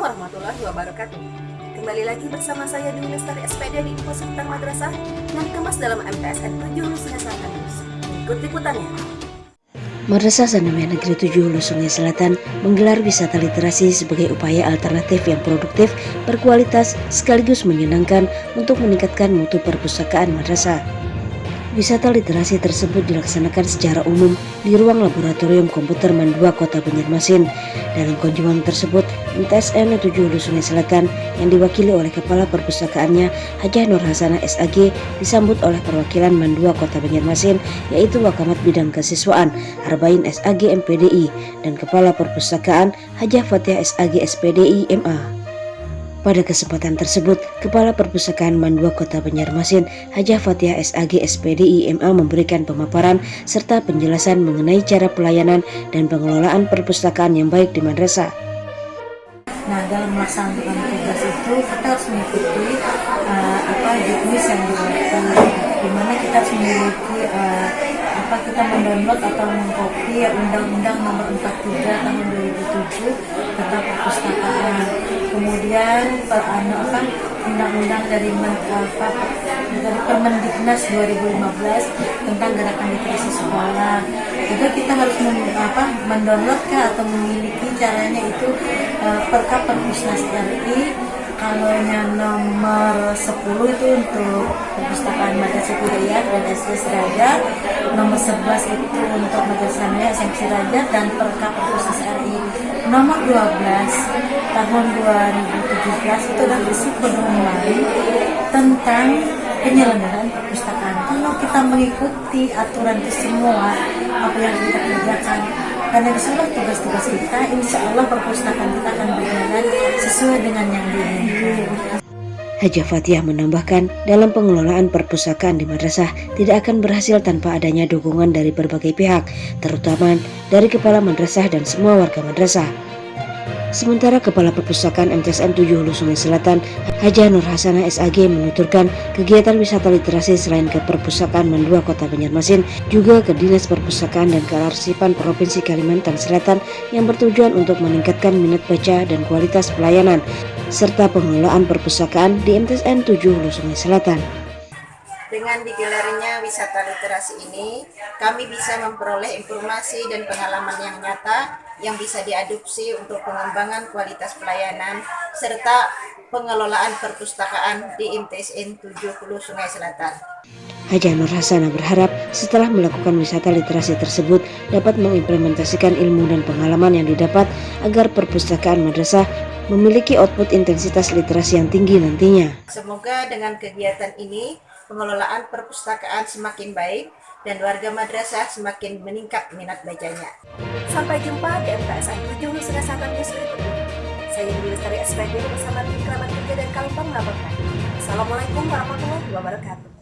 Assalamualaikum warahmatullahi wabarakatuh. Kembali lagi bersama saya Dwi Lestari SPD di Info Sekitar Madrasah yang dikemas dalam MTSN 7 Hulu Sungai Selatan Ikuti Ikut liputannya. Madrasah Sanamaya Negeri 7 Hulu Sungai Selatan menggelar wisata literasi sebagai upaya alternatif yang produktif, berkualitas, sekaligus menyenangkan untuk meningkatkan mutu perpustakaan madrasah. Wisata literasi tersebut dilaksanakan secara umum di ruang laboratorium komputer Mandua Kota Banjarmasin. Dalam kunjungan tersebut, MTSN 7 Hulu Sungai Selatan yang diwakili oleh Kepala Perpustakaannya Hajah Nur Hasanah SAG disambut oleh perwakilan Mandua Kota Banjarmasin yaitu Wakamat Bidang Kesiswaan Arbain SAG MPDI dan Kepala Perpustakaan Hajah Fatihah SAG SPDI MA. Pada kesempatan tersebut, Kepala Perpustakaan Mandua Kota Banjarmasin, Hajah Fatihah SAG SPDI MA memberikan pemaparan serta penjelasan mengenai cara pelayanan dan pengelolaan perpustakaan yang baik di madrasah. Nah, dalam melaksanakan tugas itu kita harus mengikuti uh, apa juknis yang dilakukan, di mana kita harus memiliki uh, apa kita mendownload atau mengcopy Undang-Undang Nomor 43 Tahun 2007 tentang perpustakaan kemudian apa undang-undang dari apa, Permendiknas 2015 tentang gerakan literasi sekolah. Juga kita harus apa, mendownload atau memiliki caranya itu uh, perkap perpusnas RI kalau yang nomor 10 itu untuk perpustakaan Madrasah Hidayah dan SD Seraja nomor 11 itu untuk Madrasah Naya SMP Seraja dan perkap perpusnas RI nomor 12 tahun 2017 itu adalah berisi pedoman tentang penyelenggaraan perpustakaan. Kalau kita mengikuti aturan itu semua apa yang kita kerjakan karena disuruh tugas-tugas kita insya Allah perpustakaan kita akan berjalan sesuai dengan yang diinginkan Hajah Fatihah menambahkan, dalam pengelolaan perpustakaan di madrasah tidak akan berhasil tanpa adanya dukungan dari berbagai pihak, terutama dari kepala madrasah dan semua warga madrasah. Sementara Kepala Perpustakaan MTSN 7 Hulu Sungai Selatan, Haja Nur Hasanah SAG menuturkan kegiatan wisata literasi selain ke Perpustakaan Mandua Kota Banjarmasin juga ke Dinas Perpustakaan dan Kearsipan Provinsi Kalimantan Selatan yang bertujuan untuk meningkatkan minat baca dan kualitas pelayanan serta pengelolaan perpustakaan di MTSN 7 Hulu Sungai Selatan. Dengan digelarnya wisata literasi ini, kami bisa memperoleh informasi dan pengalaman yang nyata yang bisa diadopsi untuk pengembangan kualitas pelayanan serta pengelolaan perpustakaan di MTSN 70 Sungai Selatan. Haja Nur Hasana berharap setelah melakukan wisata literasi tersebut dapat mengimplementasikan ilmu dan pengalaman yang didapat agar perpustakaan madrasah memiliki output intensitas literasi yang tinggi nantinya. Semoga dengan kegiatan ini pengelolaan perpustakaan semakin baik dan warga madrasah semakin meningkat minat bacanya. Sampai jumpa di MTSN 7 Nusa Selatan News berikutnya. Saya Dewi Lestari SPD bersama tim kerabat kerja dan Kalimpang melaporkan. Assalamualaikum warahmatullahi wabarakatuh.